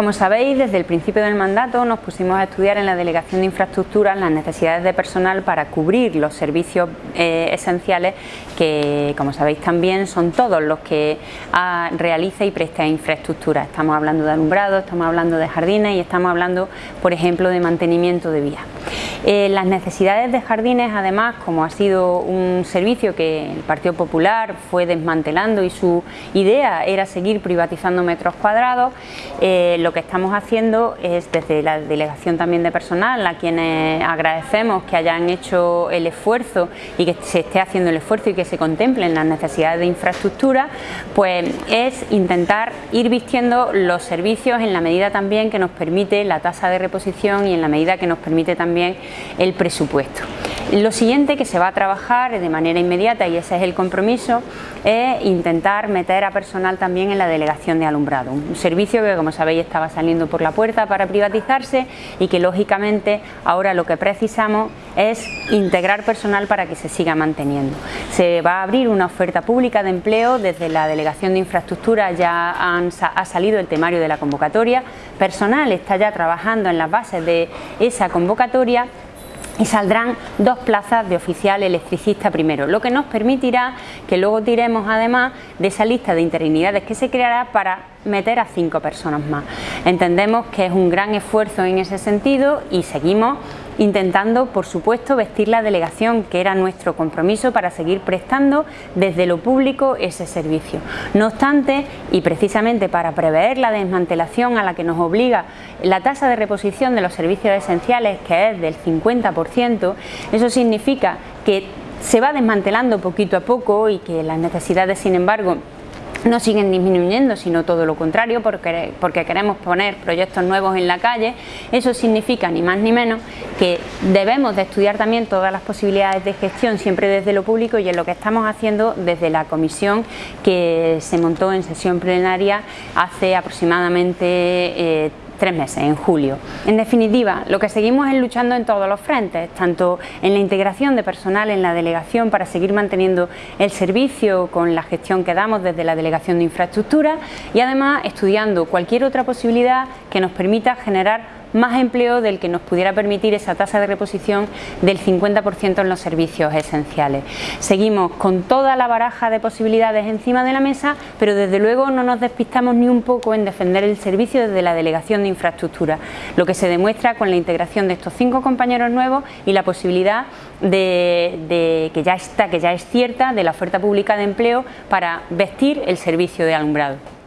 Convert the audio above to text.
Como sabéis, desde el principio del mandato nos pusimos a estudiar en la Delegación de Infraestructuras las necesidades de personal para cubrir los servicios eh, esenciales que, como sabéis también, son todos los que ah, realiza y presta infraestructura. Estamos hablando de alumbrado, estamos hablando de jardines y estamos hablando, por ejemplo, de mantenimiento de vías. Eh, las necesidades de jardines, además, como ha sido un servicio que el Partido Popular fue desmantelando y su idea era seguir privatizando metros cuadrados, eh, que estamos haciendo es desde la delegación también de personal, a quienes agradecemos que hayan hecho el esfuerzo y que se esté haciendo el esfuerzo y que se contemplen las necesidades de infraestructura, pues es intentar ir vistiendo los servicios en la medida también que nos permite la tasa de reposición y en la medida que nos permite también el presupuesto. Lo siguiente que se va a trabajar de manera inmediata y ese es el compromiso es intentar meter a personal también en la delegación de alumbrado, un servicio que como sabéis estaba saliendo por la puerta para privatizarse y que lógicamente ahora lo que precisamos es integrar personal para que se siga manteniendo. Se va a abrir una oferta pública de empleo, desde la delegación de infraestructura. Ya ha salido el temario de la convocatoria, personal está ya trabajando en las bases de esa convocatoria y saldrán dos plazas de oficial electricista primero, lo que nos permitirá que luego tiremos además de esa lista de interinidades que se creará para meter a cinco personas más. Entendemos que es un gran esfuerzo en ese sentido y seguimos intentando, por supuesto, vestir la delegación, que era nuestro compromiso para seguir prestando desde lo público ese servicio. No obstante, y precisamente para prever la desmantelación a la que nos obliga la tasa de reposición de los servicios esenciales, que es del 50%, eso significa que se va desmantelando poquito a poco y que las necesidades, sin embargo, no siguen disminuyendo, sino todo lo contrario, porque, porque, queremos poner proyectos nuevos en la calle. Eso significa ni más ni menos que debemos de estudiar también todas las posibilidades de gestión, siempre desde lo público y es lo que estamos haciendo desde la comisión que se montó en sesión plenaria hace aproximadamente eh, tres meses, en julio. En definitiva, lo que seguimos es luchando en todos los frentes, tanto en la integración de personal en la delegación para seguir manteniendo el servicio con la gestión que damos desde la delegación de infraestructura y además estudiando cualquier otra posibilidad que nos permita generar más empleo del que nos pudiera permitir esa tasa de reposición del 50% en los servicios esenciales. Seguimos con toda la baraja de posibilidades encima de la mesa, pero desde luego no nos despistamos ni un poco en defender el servicio desde la Delegación de Infraestructura, lo que se demuestra con la integración de estos cinco compañeros nuevos y la posibilidad de, que ya está, que ya es cierta, de la oferta pública de empleo para vestir el servicio de alumbrado.